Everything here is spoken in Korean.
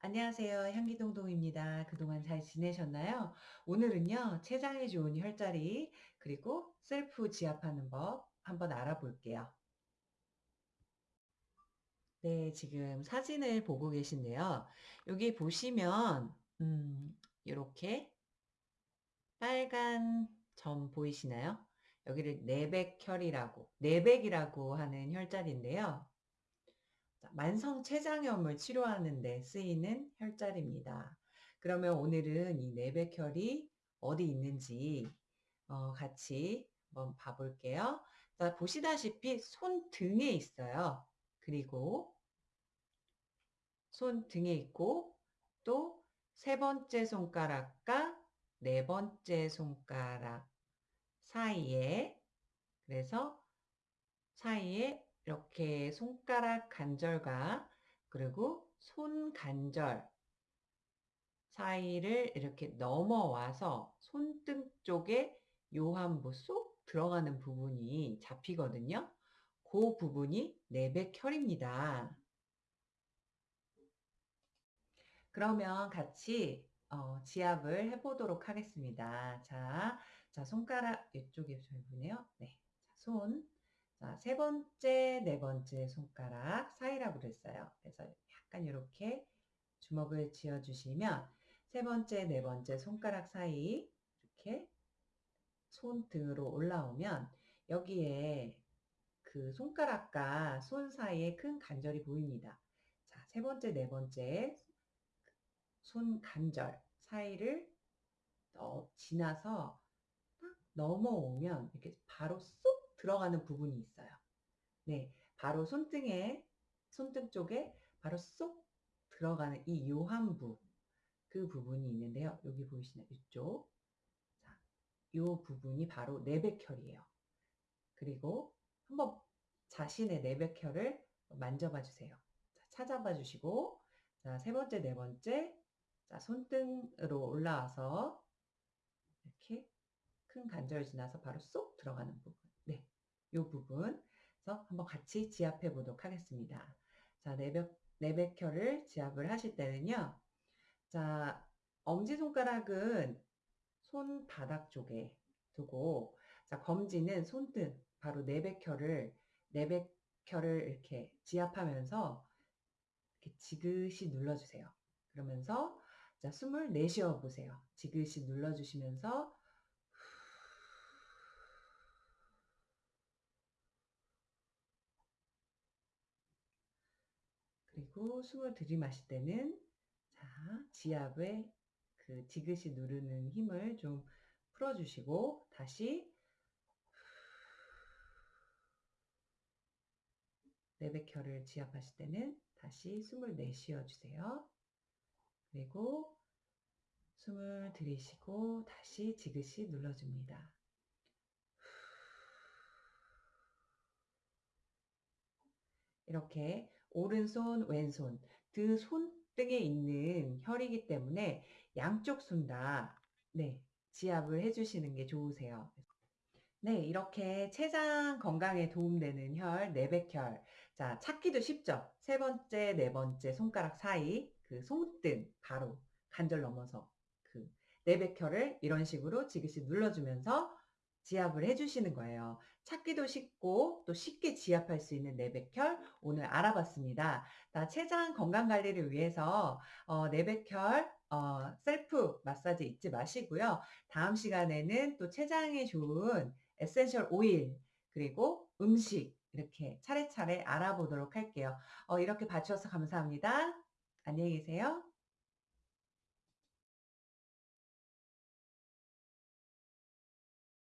안녕하세요. 향기동동입니다. 그동안 잘 지내셨나요? 오늘은요, 췌장에 좋은 혈자리, 그리고 셀프 지압하는 법 한번 알아볼게요. 네, 지금 사진을 보고 계신데요. 여기 보시면, 음, 이렇게 빨간 점 보이시나요? 여기를 내백혈이라고, 내백이라고 하는 혈자리인데요. 만성 췌장염을 치료하는 데 쓰이는 혈자리입니다. 그러면 오늘은 이 내백혈이 어디 있는지 어, 같이 한번 봐볼게요. 자, 보시다시피 손등에 있어요. 그리고 손등에 있고 또 세 번째 손가락과 네 번째 손가락 사이에 그래서 사이에 이렇게 손가락 관절과 그리고 손 관절 사이를 이렇게 넘어와서 손등 쪽에 요한부 쏙 들어가는 부분이 잡히거든요. 그 부분이 내백혈입니다. 그러면 같이 어, 지압을 해보도록 하겠습니다. 자, 자 손가락 이쪽에 잘 보네요. 네, 자, 손 자, 세 번째, 네 번째 손가락 사이라고 그랬어요. 그래서 약간 이렇게 주먹을 쥐어주시면 세 번째, 네 번째 손가락 사이 이렇게 손등으로 올라오면 여기에 그 손가락과 손 사이에 큰 관절이 보입니다. 자, 세 번째, 네 번째 손 관절 사이를 어, 지나서 딱 넘어오면 이렇게 바로 쏙 들어가는 부분이 있어요. 네, 바로 손등에 손등 쪽에 바로 쏙 들어가는 이 요한부 그 부분이 있는데요. 여기 보이시나요? 이쪽. 자, 요 부분이 바로 내백혈이에요. 그리고 한번 자신의 내백혈을 만져봐 주세요. 자, 찾아봐 주시고 자, 세 번째, 네 번째 자, 손등으로 올라와서 이렇게 큰 관절 지나서 바로 쏙 들어가는 부분. 네. 이 부분. 그래서 한번 같이 지압해 보도록 하겠습니다. 자, 내백, 내백혈을 지압을 하실 때는요. 자, 엄지손가락은 손바닥 쪽에 두고, 자, 검지는 손등, 바로 내백혈을, 내백혈을 이렇게 지압하면서 이렇게 지그시 눌러주세요. 그러면서 자, 숨을 내쉬어 보세요. 지그시 눌러주시면서 그리고 숨을 들이마실 때는 자, 지압에 그 지그시 누르는 힘을 좀 풀어주시고 다시 내백혈을 지압하실 때는 다시 숨을 내쉬어 주세요. 그리고 숨을 들이쉬고 다시 지그시 눌러줍니다. 이렇게 오른손, 왼손, 그 손등에 있는 혈이기 때문에 양쪽 손 다, 네, 지압을 해주시는 게 좋으세요. 네, 이렇게 췌장 건강에 도움되는 혈, 내백혈. 자, 찾기도 쉽죠? 세 번째, 네 번째 손가락 사이, 그 손등, 바로 관절 넘어서 그 내백혈을 이런 식으로 지그시 눌러주면서 지압을 해주시는 거예요. 찾기도 쉽고 또 쉽게 지압할 수 있는 내백혈 오늘 알아봤습니다. 나 췌장 건강 관리를 위해서 어, 내백혈 어, 셀프 마사지 잊지 마시고요. 다음 시간에는 또 췌장에 좋은 essential 오일 그리고 음식 이렇게 차례차례 알아보도록 할게요. 어, 이렇게 봐주셔서 감사합니다. 안녕히 계세요.